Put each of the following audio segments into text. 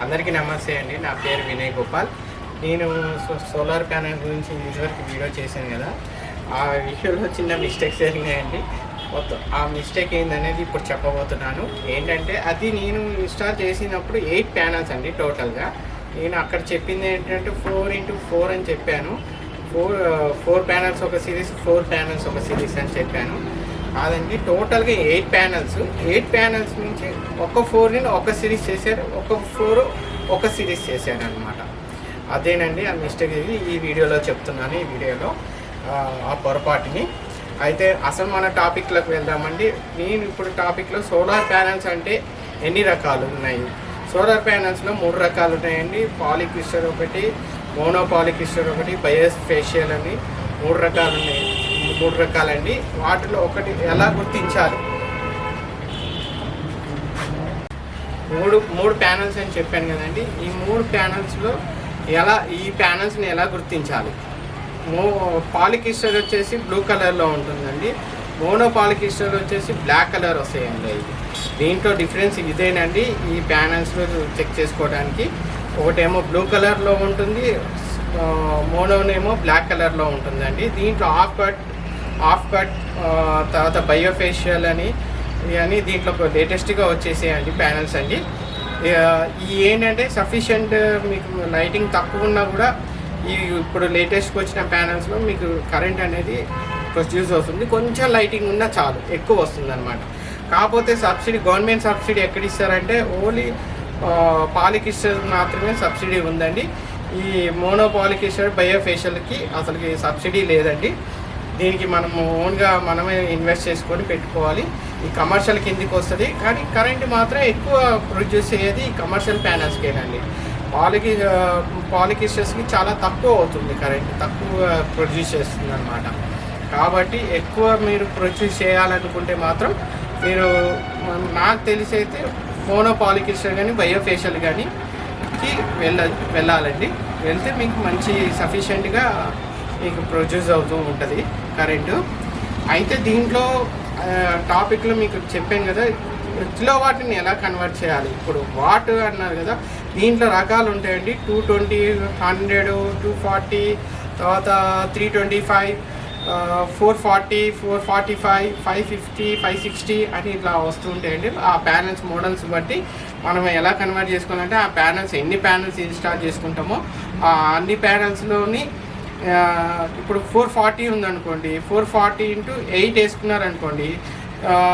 అందరికీ నమస్తే అండి. నా పేరు వినయ్ గోపాల్. నేను సో- సోలార్ ప్యానెల్ గురించి ఇదివరకు వీడియో చేశాను కదా. ఆ వీడియోలో చిన్న మిస్టేక్స్ జరిగినాయండి. మొత్తం ఆ మిస్టేక్ ఏందనేది ఇప్పుడు చెప్పబోతున్నాను. ఏంటంటే అది నేను ఇన్స్టాల్ చేసినప్పుడు ఎయిట్ ప్యానల్స్ అండి టోటల్గా. నేను అక్కడ చెప్పింది ఏంటంటే ఫోర్ ఇంటూ ఫోర్ అని చెప్పాను. ఫోర్ ఫోర్ ప్యానల్స్ ఒక సిరీస్ ఫోర్ ప్యానల్స్ ఒక సిరీస్ అని చెప్పాను. కాదండి టోటల్గా ఎయిట్ ప్యానల్స్. ఎయిట్ ప్యానల్స్ నుంచి ఒక ఫోర్ని ఒక సిరీస్ చేశారు ఒక ఫోర్ ఒక సిరీస్ చేశారు అనమాట అదేనండి ఆ మిస్టేక్ ఇది ఈ వీడియోలో చెప్తున్నాను ఈ వీడియోలో ఆ, పొరపాటుని. అయితే అసలు మన టాపిక్లోకి వెళ్దామండి. నేను ఇప్పుడు టాపిక్లో సోలార్ ప్యానల్స్ అంటే ఎన్ని రకాలు ఉన్నాయి? సోలార్ ప్యానల్స్లో మూడు రకాలు ఉన్నాయండి. పాలిక్రిస్టల్ ఒకటి మోనో ఒకటి బయోస్ ఫేషియల్ అని మూడు రకాలు ఉన్నాయి. మూడు రకాలండి. వాటిలో ఒకటి ఎలా గుర్తించాలి? మూడు మూడు ప్యానల్స్ అని చెప్పాను కదండి. ఈ మూడు ప్యానల్స్లో ఎలా ఈ ప్యానల్స్ని ఎలా గుర్తించాలి? మో పాలికిస్టర్ వచ్చేసి బ్లూ కలర్లో ఉంటుందండి. మోనో పాలికిస్టర్ వచ్చేసి బ్లాక్ కలర్ వస్తాయండి. ఇది దీంట్లో డిఫరెన్స్ ఇదేనండి. ఈ ప్యానల్స్లో చెక్ చేసుకోవడానికి. ఒకటేమో బ్లూ కలర్లో ఉంటుంది. మోనోనేమో బ్లాక్ కలర్లో ఉంటుందండి. దీంట్లో ఆఫ్ కట్ ఆఫ్ కట్ తర్వాత బయోఫేషియల్ అని ఇవన్నీ దీంట్లో లేటెస్ట్గా వచ్చేసేయండి ప్యానల్స్ అండి. ఈ ఏంటంటే సఫిషియంట్ మీకు లైటింగ్ తక్కువ ఉన్నా కూడా ఈ ఇప్పుడు లేటెస్ట్కి వచ్చిన ప్యానల్స్లో మీకు కరెంట్ అనేది ప్రొడ్యూస్ అవుతుంది. కొంచెం లైటింగ్ ఉన్నా చాలు ఎక్కువ వస్తుంది అనమాట కాకపోతే సబ్సిడీ గవర్నమెంట్ సబ్సిడీ ఎక్కడ ఇస్తారంటే ఓన్లీ పాలికిస్టర్ మాత్రమే సబ్సిడీ ఉందండి. ఈ మోనోపాలికిస్టర్ బయోఫేషియల్కి అసలుకి సబ్సిడీ లేదండి. దీనికి మనము ఓన్గా మనమే ఇన్వెస్ట్ చేసుకొని పెట్టుకోవాలి. ఈ కమర్షియల్ కిందికి వస్తుంది. కానీ కరెంట్ మాత్రం ఎక్కువ ప్రొడ్యూస్ అయ్యేది ఈ కమర్షియల్ ప్యానల్స్కేనండి పాలికి పాలికిస్టర్స్కి చాలా తక్కువ అవుతుంది కరెంట్. తక్కువ ప్రొడ్యూస్ చేస్తుంది అనమాట కాబట్టి ఎక్కువ మీరు ప్రొడ్యూస్ చేయాలనుకుంటే మాత్రం మీరు నాకు తెలిసి అయితే మోనో పాలికిస్టర్ కానీ బయోఫేషియల్ కానీ కి వెళ్ళ వెళ్ళాలండి. వెళ్తే మీకు మంచి సఫిషియెంట్గా మీకు ప్రొడ్యూస్ అవుతూ ఉంటుంది. కరెంటు. అయితే దీంట్లో టాపిక్లో మీకు చెప్పాను కదా కిలో వాట్ని ఎలా కన్వర్ట్ చేయాలి? ఇప్పుడు వాట్ అన్నారు కదా దీంట్లో రకాలు ఉంటాయండి. Two twenty hundred two forty తర్వాత three twenty five four forty four forty five five fifty five sixty అని ఇట్లా వస్తుంటాయండి ఆ ప్యానల్స్ మోడల్స్ బట్టి మనం ఎలా కన్వర్ట్ చేసుకోవాలంటే ఆ ప్యానల్స్ ఎన్ని ప్యానల్స్ ఇన్స్టాల్ చేసుకుంటామో ఆ అన్ని ప్యానల్స్లోని ఇప్పుడు ఫోర్ ఫార్టీ ఉందనుకోండి four forty into eight వేసుకున్నారనుకోండి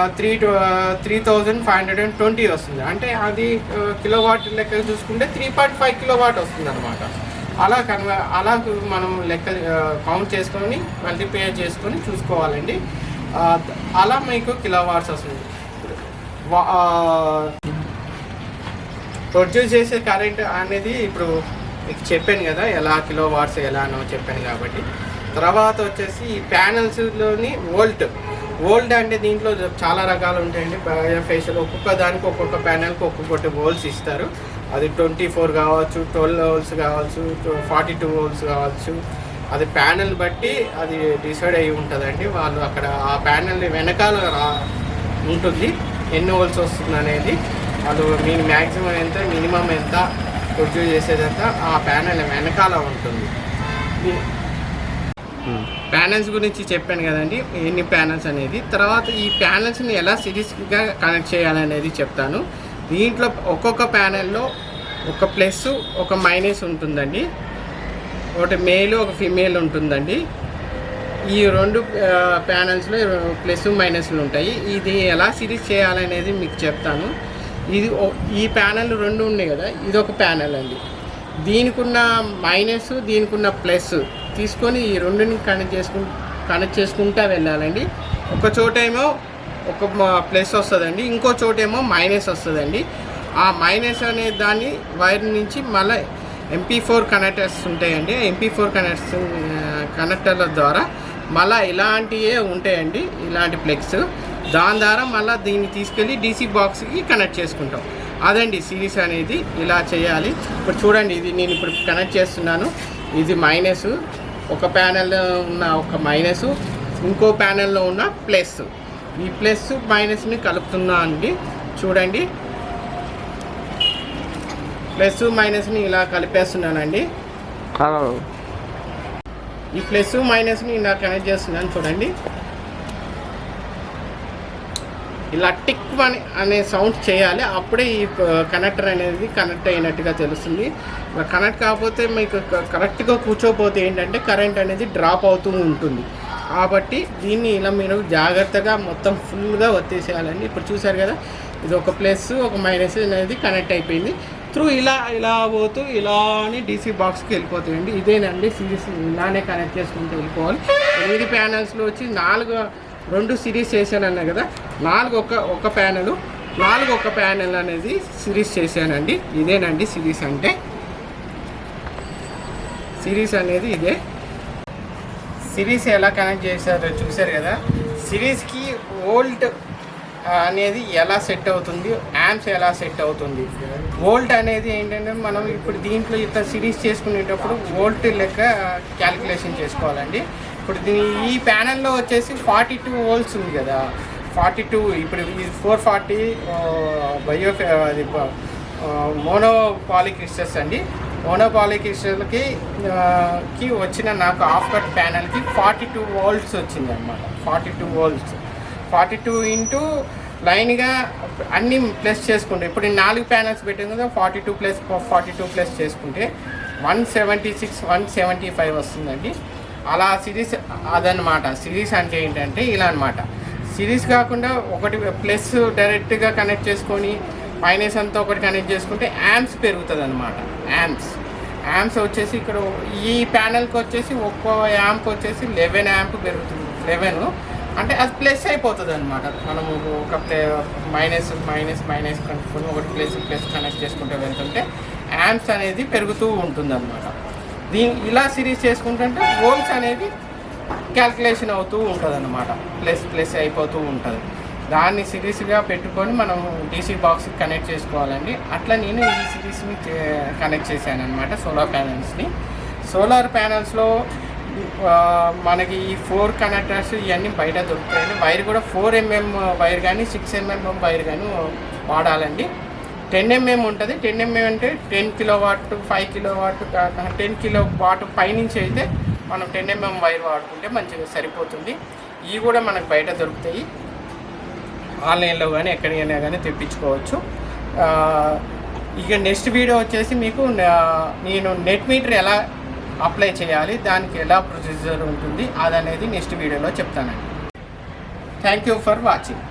three three thousand five hundred and twenty వస్తుంది. అంటే అది కిలో వాట్ లెక్క చూసుకుంటే three point five kilo watt వస్తుంది అనమాట అలా కన్వ అలా మనం లెక్క కౌంట్ చేసుకొని మల్టిప్లై చేసుకొని చూసుకోవాలండి. అలా మీకు కిలో వాట్స్ వస్తుంది. వా- ప్రొడ్యూస్ చేసే కరెంట్ అనేది ఇప్పుడు మీకు చెప్పాను కదా ఎలా కిలో వాట్స్ ఎలానో చెప్పాను కాబట్టి. తర్వాత వచ్చేసి ఈ ప్యానల్స్లోని వోల్ట్. వోల్ట్ అంటే దీంట్లో చాలా రకాలు ఉంటాయండి. ఫేషియల్ ఒక్కొక్క దానికి ఒక్కొక్క ప్యానల్కి ఒక్కొక్కటి వోల్స్ ఇస్తారు. అది ట్వంటీ ఫోర్ కావచ్చు ట్వెల్వ్ వోల్స్ కావచ్చు ఫార్టీ టూ వోల్స్ కావచ్చు. అది ప్యానల్ బట్టి అది డిసైడ్ అయి ఉంటుందండి. వాళ్ళు అక్కడ ఆ ప్యానల్ వెనకాల రా ఉంటుంది. ఎన్ని వోల్స్ వస్తుంది అనేది వాళ్ళు మీ మ్యాక్సిమం ఎంత మినిమం ఎంత ప్రొడ్యూస్ చేసేదంత ఆ ప్యానల్ వెనకాల ఉంటుంది. ఈ- ప్యానల్స్ గురించి చెప్పాను కదండి ఎన్ని ప్యానల్స్ అనేది. తర్వాత ఈ ప్యానల్స్ని ఎలా సిరీస్గా కనెక్ట్ చేయాలనేది చెప్తాను. దీంట్లో ఒక్కొక్క ప్యానెల్లో ఒక ప్లస్ ఒక మైనస్ ఉంటుందండి. ఒకటి మేల్ ఒక ఫిమేల్ ఉంటుందండి. ఈ రెండు ప్యానల్స్లో ప్లస్ మైనస్లు ఉంటాయి. ఇది ఎలా సిరీస్ చేయాలనేది మీకు చెప్తాను. ఇది ఈ ప్యానల్ రెండు ఉన్నాయి కదా ఇది ఒక ప్యానల్ అండి. దీనికున్న మైనస్ దీనికున్న ప్లస్ తీసుకొని ఈ రెండుని కనెక్ట్ చేసుకు కనెక్ట్ చేసుకుంటా వెళ్ళాలండి. ఒక చోటేమో ఒక ప్లస్ వస్తుందండి ఇంకో చోటేమో మైనస్ వస్తుందండి. ఆ మైనస్ అనే దాన్ని వైర్ నుంచి మళ్ళీ ఎంపీ ఫోర్ కనెక్టర్స్ ఉంటాయండి. ఎంపీ ఫోర్ కనెక్టర్స్ కనెక్టర్ల ద్వారా మళ్ళీ ఇలాంటివే ఉంటాయండి ఇలాంటి ప్లెక్స్ దాని ద్వారా మళ్ళీ దీన్ని తీసుకెళ్ళి డీసీ బాక్స్కి కనెక్ట్ చేసుకుంటాం. అదండి సిరీస్ అనేది ఇలా చేయాలి. ఇప్పుడు చూడండి ఇది నేను ఇప్పుడు కనెక్ట్ చేస్తున్నాను. ఇది మైనస్ ఒక ప్యానెల్లో ఉన్న ఒక మైనస్ ఇంకో ప్యానెల్లో ఉన్న ప్లస్ ఈ ప్లస్ మైనస్ని కలుపుతున్నా అండి. చూడండి. ప్లస్ మైనస్ని ఇలా కలిపేస్తున్నానండి. ఈ ప్లస్ మైనస్ని ఇలా కనెక్ట్ చేస్తున్నాను చూడండి. ఇలా టిక్ అని అనే సౌండ్ చేయాలి. అప్పుడే ఈ కనెక్టర్ అనేది కనెక్ట్ అయినట్టుగా తెలుస్తుంది. కనెక్ట్ కాకపోతే మీకు కరెక్ట్గా కూర్చోపోతే ఏంటంటే కరెంట్ అనేది డ్రాప్ అవుతూ ఉంటుంది. కాబట్టి దీన్ని ఇలా మీరు జాగ్రత్తగా మొత్తం ఫుల్గా వచ్చేసేయాలండి ఇప్పుడు చూసారు కదా ఇది ఒక ప్లస్ ఒక మైనస్ అనేది కనెక్ట్ అయిపోయింది. త్రూ ఇలా ఇలా పోతూ ఇలా అని డీసీ బాక్స్కి వెళ్ళిపోతాయండి. ఇదేనండి సిరీస్ ఇలానే కనెక్ట్ చేసుకుంటూ వెళ్ళిపోవాలి. ఎనిమిది ప్యానల్స్లో వచ్చి నాలుగు రెండు సిరీస్ చేశాను అన్నా కదా? నాలుగు ఒక ఒక ప్యానెల్. నాలుగు ఒక ప్యానల్ అనేది సిరీస్ చేశానండి. ఇదేనండి సిరీస్ అంటే. సిరీస్ అనేది ఇదే. సిరీస్ ఎలా కనెక్ట్ చేశారో చూశారు కదా? సిరీస్కి ఓల్ట్ అనేది ఎలా సెట్ అవుతుంది? యాంప్స్ ఎలా సెట్ అవుతుంది? వోల్ట్ అనేది ఏంటంటే మనం ఇప్పుడు దీంట్లో ఇంత సిరీస్ చేసుకునేటప్పుడు వోల్ట్ లెక్క క్యాలిక్యులేషన్ చేసుకోవాలండి. ఇప్పుడు దీని ఈ ప్యానెల్లో వచ్చేసి ఫార్టీ టూ హోల్స్ ఉంది కదా. ఫార్టీ టూ ఇప్పుడు ఫోర్ ఫార్టీ బయో అది మోనోపాలిక్రిస్టర్స్ అండి. మోనోపాలిక్రిస్టర్కి కి వచ్చిన నాకు హాఫ్ కట్ ప్యానెల్కి ఫార్టీ టూ వోల్ట్స్ వచ్చింది అనమాట forty two volts forty two into లైన్గా అన్నీ ప్లస్ చేసుకుంటే ఇప్పుడు నాలుగు ప్యానల్స్ పెట్టింది కదా forty two plus forty two plus చేసుకుంటే one seventy six one seventy five వస్తుందండి. అలా సిరీస్ అదనమాట సిరీస్ అంటే ఏంటంటే ఇలా అనమాట సిరీస్ కాకుండా ఒకటి ప్లస్ డైరెక్ట్గా కనెక్ట్ చేసుకొని మైనస్ అంతా ఒకటి కనెక్ట్ చేసుకుంటే యాంప్స్ పెరుగుతుంది అనమాట యాంప్స్ యాంప్స్ వచ్చేసి ఇక్కడ ఈ ప్యానల్కి వచ్చేసి ఒక్కో యాంప్ వచ్చేసి లెవెన్ యాంప్ పెరుగుతుంది. లెవెన్. అంటే అది ప్లస్ అయిపోతుంది అనమాట మనము ఒక ప్లే మైనస్ మైనస్ మైనస్ కనుక్కొని ఒకటి ప్లస్ ప్లస్ కనెక్ట్ చేసుకుంటే వెళ్తుంటే యాంప్స్ అనేది పెరుగుతూ ఉంటుంది అనమాట దీని ఇలా సిరీస్ చేసుకుంటుంటే వోల్ట్స్ అనేది క్యాల్కులేషన్ అవుతూ ఉంటుంది అనమాట ప్లస్ ప్లస్ అయిపోతూ ఉంటుంది. దాన్ని సిరీస్గా పెట్టుకొని మనం డీసీ బాక్స్కి కనెక్ట్ చేసుకోవాలండి. అట్లా నేను ఈ సిరీస్ని కనెక్ట్ చేశాను అనమాట సోలార్ ప్యానల్స్ని సోలార్ ప్యానల్స్లో మనకి ఈ ఫోర్ కనెక్టర్స్ ఇవన్నీ బయట దొరుకుతాయండి. వైర్ కూడా ఫోర్ ఎంఎం వైర్ కానీ సిక్స్ ఎంఎం వైర్ కానీ వాడాలండి. టెన్ ఎంఎం ఉంటుంది. టెన్ ఎంఎం అంటే ten kilowatt five kilowatt ten kilowatt పైనుంచి అయితే మనం టెన్ ఎంఎం వైర్ వాడుకుంటే మంచిగా సరిపోతుంది. ఇవి కూడా మనకు బయట దొరుకుతాయి. ఆన్లైన్లో కానీ ఎక్కడికైనా కానీ తెప్పించుకోవచ్చు. ఇక నెక్స్ట్ వీడియో వచ్చేసి మీకు నేను నెట్ మీటర్ ఎలా అప్లై చేయాలి దానికి ఎలా ప్రొసీజర్ ఉంటుంది అదనేది నెక్స్ట్ వీడియోలో చెప్తానండి. Thank you for watching.